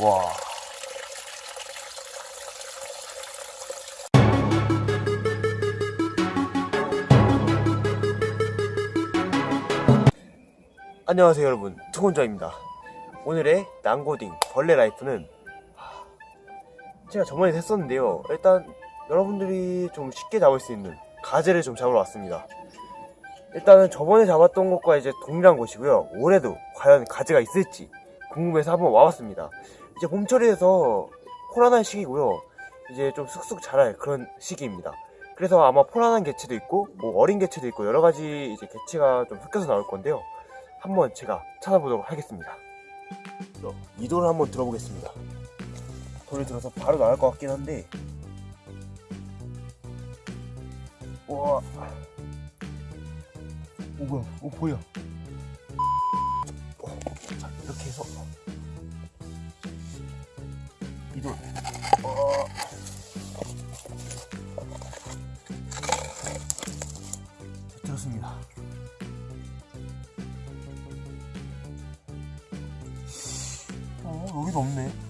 와. 안녕하세요 여러분. 투혼자입니다. 오늘의 난고딩 벌레 라이프는 하, 제가 저번에 했었는데요. 일단 여러분들이 좀 쉽게 잡을 수 있는 가재를 좀 잡으러 왔습니다. 일단은 저번에 잡았던 것과 이제 동일한 곳이고요. 올해도 과연 가재가 있을지 궁금해서 한번 와봤습니다. 이제 봄철이라서 포란한 시기고요. 이제 좀 쑥쑥 자랄 그런 시기입니다. 그래서 아마 포란한 개체도 있고 뭐 어린 개체도 있고 여러 가지 이제 개체가 좀 섞여서 나올 건데요. 한번 제가 찾아보도록 하겠습니다. 이 돌을 한번 들어보겠습니다. 돌을 들어서 바로 나갈 것 같긴 한데. 우와. 오 뭐야. 오 보여. 어, 자 이렇게 해서 이돌 어. 자, 들었습니다. 어, 여기도 없네.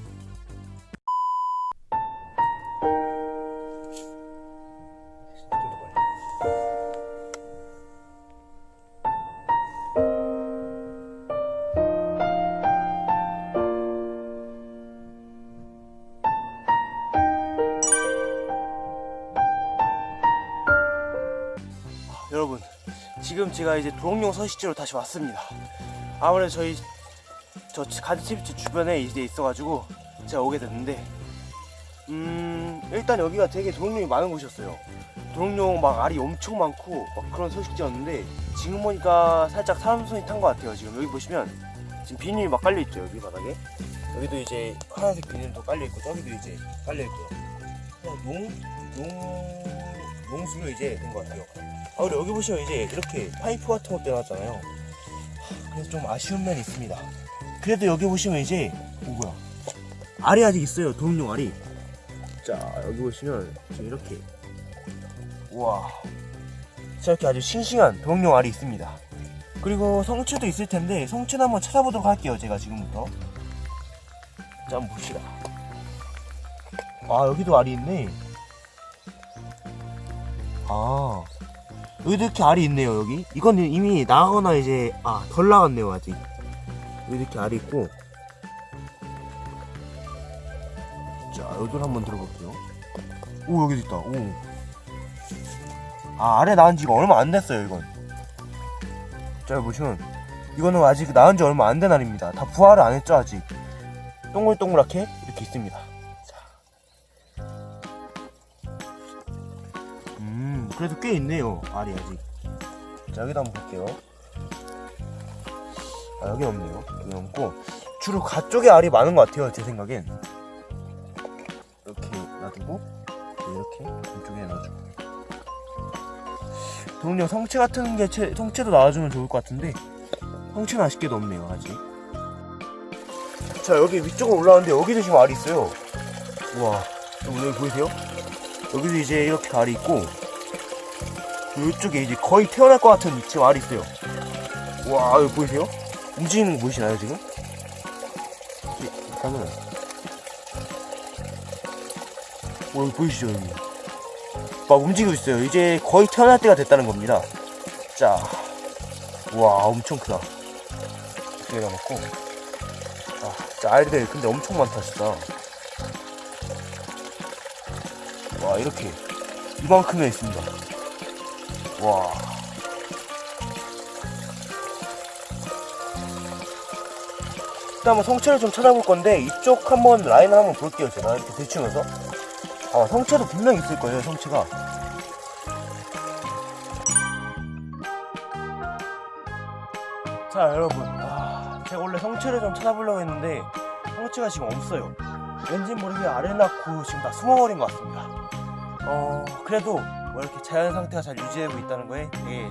지금 제가 이제 도롱뇽 서식지로 다시 왔습니다. 아무래도 저희 저 가지집집 주변에 이제 있어가지고 제가 오게 됐는데 음 일단 여기가 되게 도롱뇽이 많은 곳이었어요. 도롱뇽 막 알이 엄청 많고 막 그런 소식지였는데 지금 보니까 살짝 사람 손이 탄 것 같아요 지금. 여기 보시면 지금 비닐이 막 깔려있죠 여기 바닥에. 여기도 이제 파란색 비닐도 깔려있고 저기도 이제 깔려있고요. 그냥 농, 농, 농수로 이제 된 것 같아요 아 그리고 여기 보시면 이제 이렇게 파이프 같은 것도 해놨잖아요. 그래서 좀 아쉬운 면이 있습니다. 그래도 여기 보시면 이제 오 뭐야. 알이 아직 있어요 도롱뇽 알이. 자 여기 보시면 이렇게. 우와. 자 이렇게 아주 싱싱한 도롱뇽 알이 있습니다. 그리고 성체도 있을 텐데 성체는 한번 찾아보도록 할게요 제가 지금부터. 자 한번 봅시다. 아 여기도 알이 있네. 아 이렇게 알이 있네요 여기? 이건 이미 나가거나 이제 아 덜 나갔네요 아직. 이렇게 알이 있고. 자 여기를 한번 들어볼게요. 오 여기도 있다. 오아 알에 나온 지가 얼마 안 됐어요 이건. 자 보시면. 이거는 아직 나온 지 얼마 안 된 알입니다. 다 부화를 안 했죠 아직. 동글동글하게 이렇게 있습니다 그래도 꽤 있네요 알이 아직 자 여기도 한번 볼게요 아, 여기 없네요. 여기 없고 주로 가쪽에 알이 많은 것 같아요. 제 생각엔 이렇게 놔두고 이렇게 이쪽에 넣어주고 동료 성체 같은 게 채, 성체도 나와주면 좋을 것 같은데 성체는 아쉽게도 없네요. 아직. 자 여기 위쪽으로 올라왔는데 여기도 지금 알이 있어요. 우와 여러분 여기 보이세요? 여기도 이제 이렇게 알이 있고 이쪽에 이제 거의 태어날 것 같은 지금 알이 있어요. 와 여기 보이세요? 움직이는 거 보이시나요 지금? 일단은 오 여기 보이시죠 여기 막 움직이고 있어요. 이제 거의 태어날 때가 됐다는 겁니다. 자와 엄청 크다. 두개 남았고. 아 진짜 알들 근데 엄청 많다 진짜. 와 이렇게. 이만큼에 있습니다 와. 일단 성체를 좀 찾아볼 건데 이쪽 한번 라인을 한번 볼게요 제가. 이렇게 들추면서. 아 성체도 분명 있을 거예요 성체가. 자 여러분. 아, 제가 원래 성체를 좀 찾아보려고 했는데 성체가 지금 없어요. 왠지 모르게 아래 낳고 지금 다 숨어버린 것 같습니다. 어 그래도 뭐 이렇게 자연 상태가 잘 유지되고 있다는 거에 되게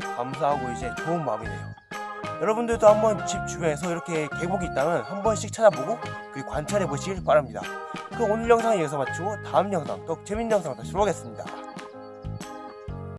감사하고 이제 좋은 마음이네요 여러분들도 한번 집 주변에서 이렇게 계곡이 있다면 한 번씩 찾아보고 그 관찰해 보시길 바랍니다. 그럼 오늘 영상은 여기서 마치고 다음 영상 더 재밌는 영상 다시 보겠습니다.